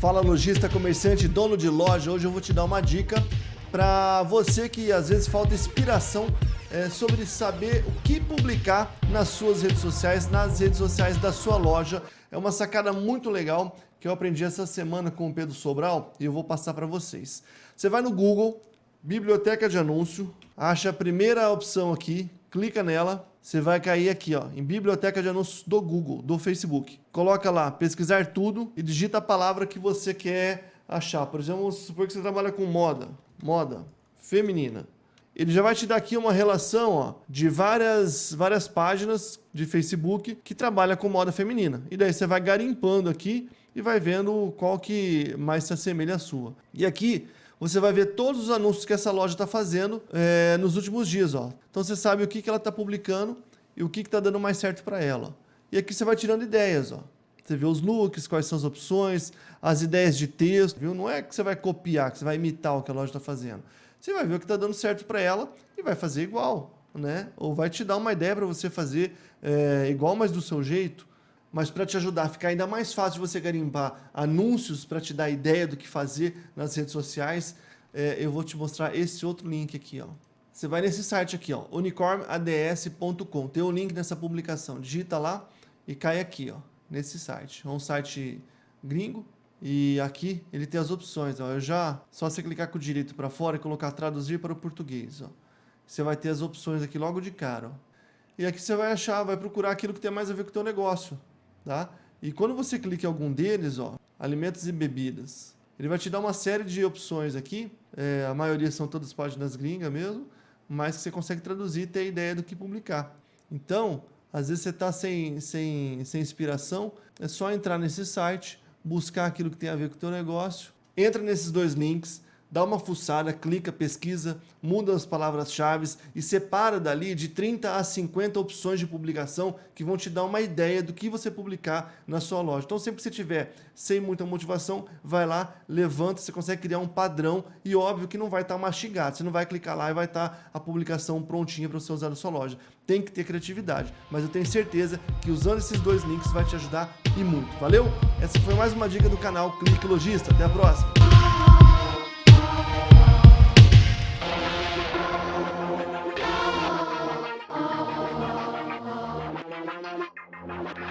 Fala lojista, comerciante, dono de loja. Hoje eu vou te dar uma dica para você que às vezes falta inspiração é, sobre saber o que publicar nas suas redes sociais, nas redes sociais da sua loja. É uma sacada muito legal que eu aprendi essa semana com o Pedro Sobral e eu vou passar para vocês. Você vai no Google, Biblioteca de Anúncio, acha a primeira opção aqui, clica nela, você vai cair aqui ó, em Biblioteca de Anúncios do Google, do Facebook. Coloca lá, pesquisar tudo e digita a palavra que você quer achar. Por exemplo, vamos supor que você trabalha com moda, moda feminina. Ele já vai te dar aqui uma relação ó, de várias, várias páginas de Facebook que trabalha com moda feminina. E daí você vai garimpando aqui e vai vendo qual que mais se assemelha à sua. E aqui você vai ver todos os anúncios que essa loja está fazendo é, nos últimos dias. Ó. Então você sabe o que, que ela está publicando e o que está dando mais certo para ela. E aqui você vai tirando ideias. Ó. Você vê os looks, quais são as opções, as ideias de texto. Viu? Não é que você vai copiar, que você vai imitar o que a loja está fazendo. Você vai ver o que está dando certo para ela e vai fazer igual. Né? Ou vai te dar uma ideia para você fazer é, igual, mas do seu jeito. Mas para te ajudar a ficar ainda mais fácil você garimpar anúncios para te dar ideia do que fazer nas redes sociais, é, eu vou te mostrar esse outro link aqui. Ó. Você vai nesse site aqui, ó, unicornads.com. Tem o um link nessa publicação. Digita lá e cai aqui, ó, nesse site. É um site gringo e aqui ele tem as opções. Ó. Eu já só você clicar com o direito para fora e colocar traduzir para o português. Ó. Você vai ter as opções aqui logo de cara. Ó. E aqui você vai achar, vai procurar aquilo que tem mais a ver com o teu negócio tá? E quando você clica em algum deles, ó, alimentos e bebidas, ele vai te dar uma série de opções aqui, é, a maioria são todas páginas gringas mesmo, mas você consegue traduzir e ter ideia do que publicar. Então, às vezes você está sem, sem, sem inspiração, é só entrar nesse site, buscar aquilo que tem a ver com o teu negócio, entra nesses dois links, dá uma fuçada, clica, pesquisa, muda as palavras-chave e separa dali de 30 a 50 opções de publicação que vão te dar uma ideia do que você publicar na sua loja. Então sempre que você tiver sem muita motivação, vai lá, levanta, você consegue criar um padrão e óbvio que não vai estar mastigado, você não vai clicar lá e vai estar a publicação prontinha para você usar na sua loja. Tem que ter criatividade, mas eu tenho certeza que usando esses dois links vai te ajudar e muito. Valeu? Essa foi mais uma dica do canal Clique Logista. Até a próxima!